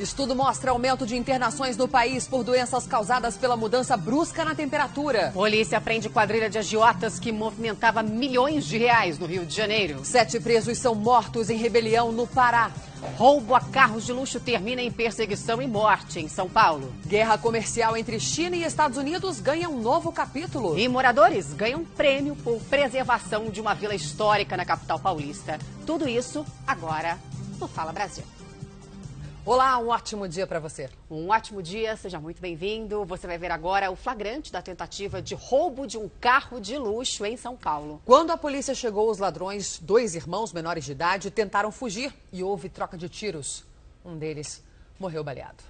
Estudo mostra aumento de internações no país por doenças causadas pela mudança brusca na temperatura. Polícia prende quadrilha de agiotas que movimentava milhões de reais no Rio de Janeiro. Sete presos são mortos em rebelião no Pará. Roubo a carros de luxo termina em perseguição e morte em São Paulo. Guerra comercial entre China e Estados Unidos ganha um novo capítulo. E moradores ganham prêmio por preservação de uma vila histórica na capital paulista. Tudo isso agora no Fala Brasil. Olá, um ótimo dia para você. Um ótimo dia, seja muito bem-vindo. Você vai ver agora o flagrante da tentativa de roubo de um carro de luxo em São Paulo. Quando a polícia chegou, os ladrões, dois irmãos menores de idade, tentaram fugir e houve troca de tiros. Um deles morreu baleado.